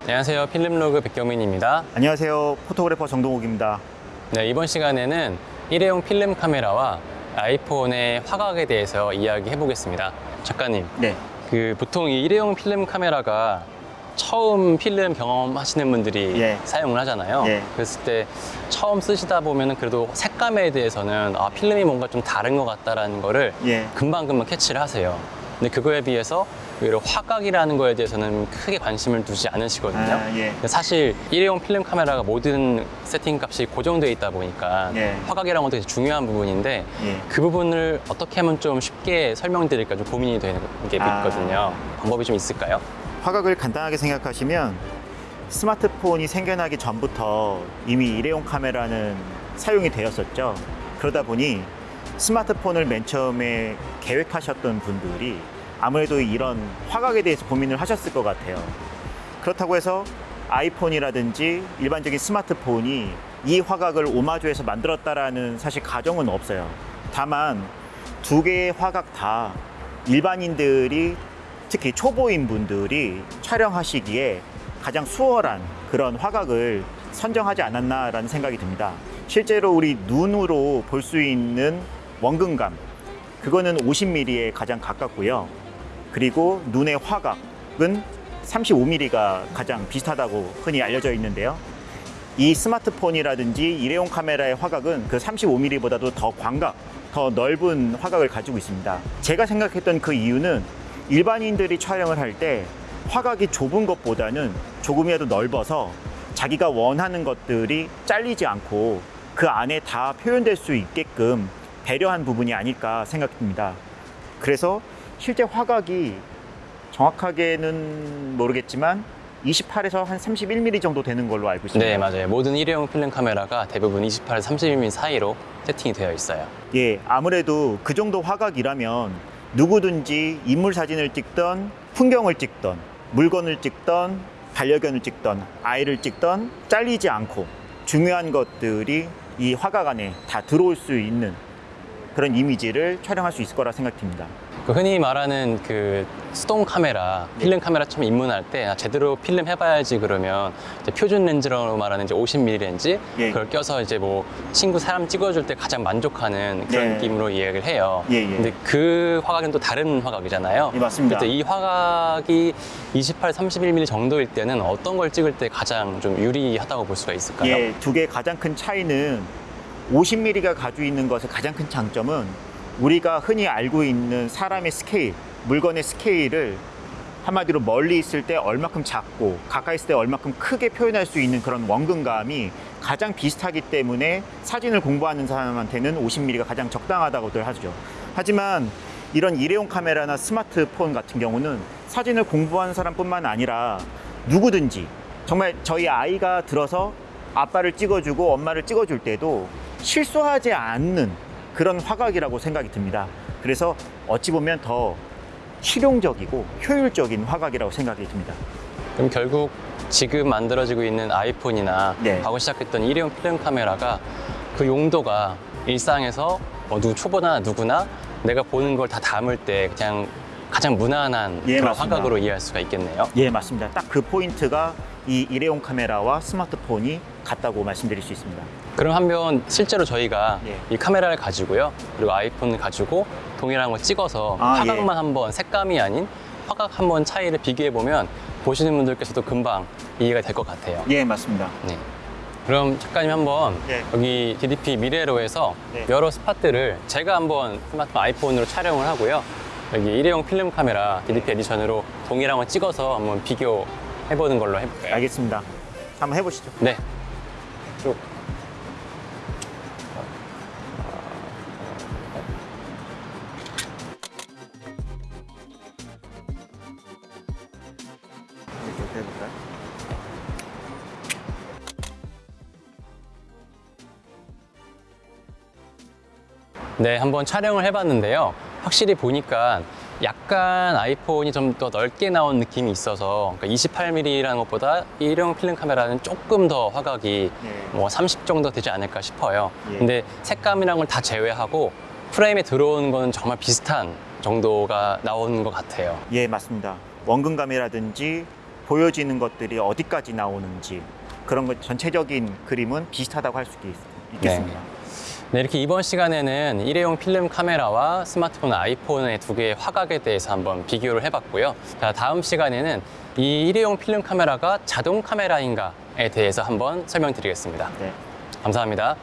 안녕하세요. 필름로그 백경민입니다. 안녕하세요. Photographer 정동욱입니다. 네, 이번 시간에는 일회용 필름 카메라와 아이폰의 화각에 대해서 이야기해 보겠습니다. 작가님, 네. 그 보통 이 일회용 필름 카메라가 처음 필름 경험하시는 분들이 예. 사용을 하잖아요. 예. 그랬을 때 처음 쓰시다 보면은 그래도 색감에 대해서는 아, 필름이 뭔가 좀 다른 것 같다라는 거를 예. 금방금방 catch를 하세요. 근데 그거에 비해서 오히려 화각이라는 거에 대해서는 크게 관심을 두지 않으시거든요. 아, 예. 사실 일회용 필름 카메라가 모든 세팅 값이 고정되어 있다 보니까 예. 화각이라는 것도 되게 중요한 부분인데 예. 그 부분을 어떻게 하면 좀 쉽게 설명드릴까 좀 고민이 되는 게 아. 있거든요. 방법이 좀 있을까요? 화각을 간단하게 생각하시면 스마트폰이 생겨나기 전부터 이미 일회용 카메라는 사용이 되었었죠. 그러다 보니 스마트폰을 맨 처음에 계획하셨던 분들이 아무래도 이런 화각에 대해서 고민을 하셨을 것 같아요. 그렇다고 해서 아이폰이라든지 일반적인 스마트폰이 이 화각을 오마주해서 만들었다라는 사실 가정은 없어요. 다만 두 개의 화각 다 일반인들이 특히 초보인 분들이 촬영하시기에 가장 수월한 그런 화각을 선정하지 않았나라는 생각이 듭니다. 실제로 우리 눈으로 볼 수 있는 원근감 그거는 50mm에 가장 가깝고요. 그리고 눈의 화각은 35mm가 가장 비슷하다고 흔히 알려져 있는데요. 이 스마트폰이라든지 일회용 카메라의 화각은 그 35mm보다도 더 광각, 더 넓은 화각을 가지고 있습니다. 제가 생각했던 그 이유는 일반인들이 촬영을 할 때 화각이 좁은 것보다는 조금이라도 넓어서 자기가 원하는 것들이 잘리지 않고 그 안에 다 표현될 수 있게끔 배려한 부분이 아닐까 생각됩니다. 그래서 실제 화각이 정확하게는 모르겠지만 28에서 한 31mm 정도 되는 걸로 알고 있습니다. 네, 맞아요. 모든 일회용 필름 카메라가 대부분 28에서 31mm 사이로 세팅이 되어 있어요. 예, 아무래도 그 정도 화각이라면 누구든지 인물 사진을 찍던 풍경을 찍던 물건을 찍던 반려견을 찍던 아이를 찍던 잘리지 않고 중요한 것들이 이 화각 안에 다 들어올 수 있는 그런 이미지를 촬영할 수 있을 거라 생각됩니다. 그 흔히 말하는 그 수동 카메라, 필름 카메라 처음 입문할 때 아, 제대로 필름 해봐야지 그러면 표준 렌즈라고 말하는 이제 50mm 렌즈 예. 그걸 껴서 이제 뭐 친구 사람 찍어줄 때 가장 만족하는 그런 네. 느낌으로 이야기를 해요. 예, 예. 근데 그 화각은 또 다른 화각이잖아요. 예, 맞습니다. 이 화각이 28, 31mm 정도일 때는 어떤 걸 찍을 때 가장 좀 유리하다고 볼 수가 있을까요? 예, 두 개의 가장 큰 차이는 50mm가 가지고 있는 것의 가장 큰 장점은 우리가 흔히 알고 있는 사람의 스케일, 물건의 스케일을 한마디로 멀리 있을 때 얼마큼 작고 가까이 있을 때 얼마큼 크게 표현할 수 있는 그런 원근감이 가장 비슷하기 때문에 사진을 공부하는 사람한테는 50mm가 가장 적당하다고들 하죠. 하지만 이런 일회용 카메라나 스마트폰 같은 경우는 사진을 공부하는 사람뿐만 아니라 누구든지 정말 저희 아이가 들어서 아빠를 찍어주고 엄마를 찍어줄 때도 실수하지 않는 그런 화각이라고 생각이 듭니다. 그래서 어찌 보면 더 실용적이고 효율적인 화각이라고 생각이 듭니다. 그럼 결국 지금 만들어지고 있는 아이폰이나 네. 과거 시작했던 일회용 필름 카메라가 그 용도가 일상에서 뭐 누구 초보나 누구나 내가 보는 걸 다 담을 때 그냥 가장 무난한 예, 그런 맞습니다. 화각으로 이해할 수가 있겠네요. 예, 맞습니다. 딱 그 포인트가 이 일회용 카메라와 스마트폰이 같다고 말씀드릴 수 있습니다. 그럼 한번 실제로 저희가 예. 이 카메라를 가지고요. 그리고 아이폰을 가지고 동일한 걸 찍어서 아, 화각만 한번 색감이 아닌 화각 한번 차이를 비교해 보면 보시는 분들께서도 금방 이해가 될 것 같아요. 예, 맞습니다. 네. 그럼 작가님 한번 네. 여기 DDP 미래로에서 네. 여러 spot들을 제가 한번 스마트폰 아이폰으로 촬영을 하고요. 여기 일회용 필름 카메라 DDP edition으로 동일한 거 찍어서 한번 비교해보는 걸로 해볼까요? 알겠습니다. 한번 해보시죠. 네. 쭉. 해볼까요? 네, 한번 촬영을 해봤는데요. 확실히 보니까 약간 아이폰이 좀 더 넓게 나온 느낌이 있어서 그러니까 28mm라는 것보다 일회용 필름 카메라는 조금 더 화각이 예. 뭐30 정도 되지 않을까 싶어요. 예. 근데 색감이란 걸 다 제외하고 프레임에 들어오는 거는 정말 비슷한 정도가 나오는 것 같아요. 예, 맞습니다. 원근감이라든지 보여지는 것들이 어디까지 나오는지 그런 것 전체적인 그림은 비슷하다고 할 수 있겠습니다. 네, 이렇게 이번 시간에는 일회용 필름 카메라와 스마트폰 아이폰의 두 개의 화각에 대해서 한번 비교를 해봤고요. 자, 다음 시간에는 이 일회용 필름 카메라가 자동 카메라인가에 대해서 한번 설명드리겠습니다. 네. 감사합니다.